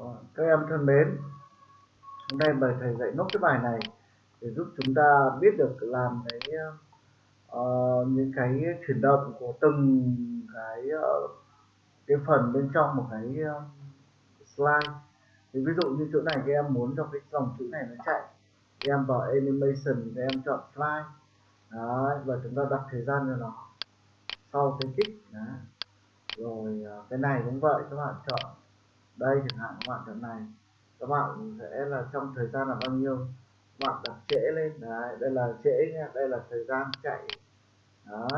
Ờ, các em thân mến hôm nay mời thầy dạy nốt cái bài này để giúp chúng ta biết được làm cái uh, những cái chuyển động của từng cái uh, cái phần bên trong một cái uh, slide. Thì ví dụ như chỗ này các em muốn cho cái dòng chữ này nó chạy các em vào animation các em chọn slide. Đấy, và chúng ta đặt thời gian cho nó. Sau cái kích Đấy. rồi cái này cũng vậy các bạn chọn đây chẳng hạn, các bạn chọn này. Các bạn sẽ là trong thời gian là bao nhiêu? Các bạn đặt trễ lên, đấy, đây là trễ nha, đây là thời gian chạy. Đó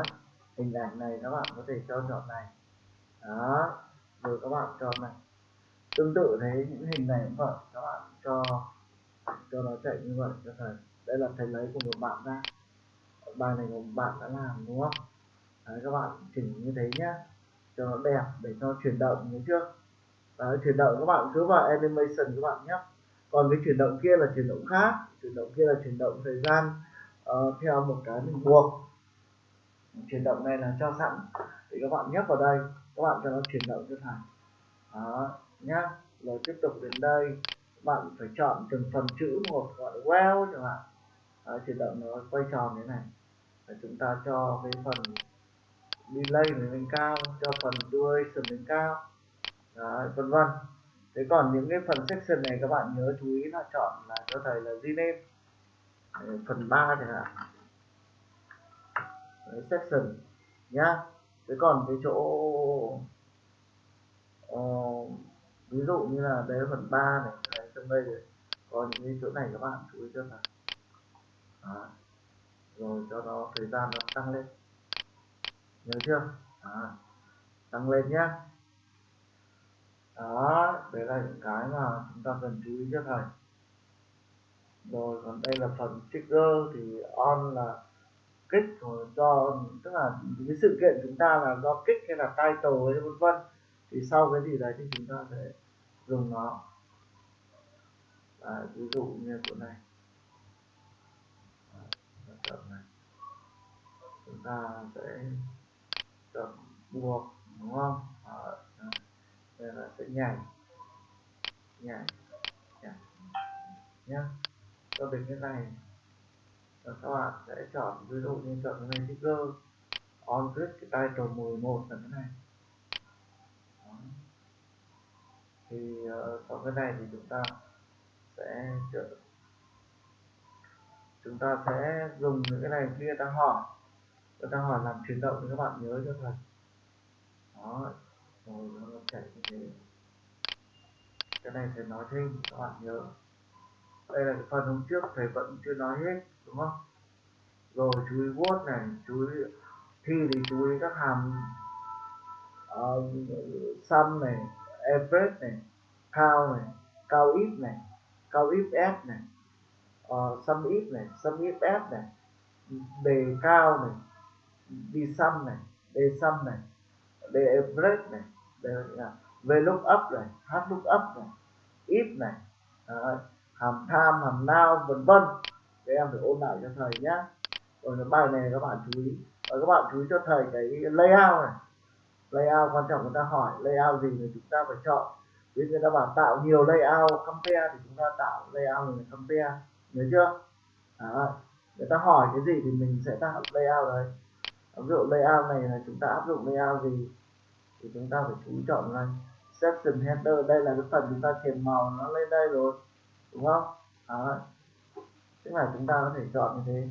hình ảnh này các bạn có thể cho chọn này. Đó rồi các bạn cho này. Tương tự thế, những hình này cũng vậy, các bạn cho cho nó chạy như vậy, cho thầy. Đây là thầy lấy của một bạn ra. Bài này một bạn đã làm, đúng không? Đấy, các bạn chỉnh như thế nhá. Cho nó đẹp để cho chuyển động như chưa Đấy, chuyển động các bạn cứ vào animation các bạn nhé. Còn cái chuyển động kia là chuyển động khác. Chuyển động kia là chuyển động thời gian uh, theo một cái mình buộc. Chuyển động này là cho sẵn thì các bạn nhấp vào đây các bạn cho nó chuyển động cho thẳng. Đó nhá. Rồi tiếp tục đến đây các bạn phải chọn từng phần chữ một gọi well chẳng hạn. Đó, chuyển động nó quay tròn thế này. Và chúng ta cho cái phần delay lên cao cho phần duration lên cao. Đấy, vân vân. Thế còn những cái phần section này các bạn nhớ chú ý là chọn là cho thầy là rename. Đấy, phần 3 chẳng hạn. Đấy, section nhá. Thế còn cái chỗ uh, ví dụ như là đấy phần 3 này đấy, trong đây rồi còn những cái chỗ này các bạn chú ý cho là Đó. rồi cho nó thời gian nó tăng lên. Nhớ chưa? Đó. tăng lên nhá đó đấy là những cái mà chúng ta cần chú ý cho thầy rồi còn đây là phần trigger thì on là kích rồi do tức là cái sự kiện chúng ta là do kích hay là title hay vân vân thì sau cái gì đấy thì chúng ta sẽ dùng nó. À, ví dụ như chỗ này. Tập này. Chúng ta sẽ tập buộc đúng không? Là sẽ nhảy. Nhảy. Nhảy. Nhá. Cho đến cái này. Và các bạn sẽ chọn ví dụ như chọn cái này trigger. On click cái title 11 là cái này. Đó. thì ờ, uh, sau cái này thì chúng ta sẽ chúng ta sẽ dùng những cái này. Khi người ta hỏi. Người ta hỏi làm chuyển động thì các bạn nhớ cho thầy đó chạy như thế cái này thầy nói thêm các bạn nhớ. Đây là cái phần hôm trước thầy vẫn chưa nói hết đúng không? Rồi chú ý word này chú ý thi thì chú ý các hàm uh, sum này average này cao này cao ít này cao ít s này uh, sum ít này sum ít s này đề cao này đi sum này đề sum này đề average này đây là v lookup này h lookup này if này, Đấy. hàm tham, hàm now vân vân. Các em phải ôn lại cho thầy nhé rồi bài này các bạn chú ý. Và các bạn chú ý cho thầy cái layout này. Layout quan trọng người ta hỏi, layout gì thì chúng ta phải chọn. Ví người ta bảo tạo nhiều layout compare thì chúng ta tạo layout này compare. Nhớ chưa? Đấy. người ta hỏi cái gì thì mình sẽ tạo layout đấy. Ví dụ layout này là chúng ta áp dụng layout gì? Thì chúng ta phải chú ý chọn này section header. Đây là cái phần chúng ta chèn màu nó lên đây rồi, đúng không? Đó tức là chúng ta có thể chọn như thế.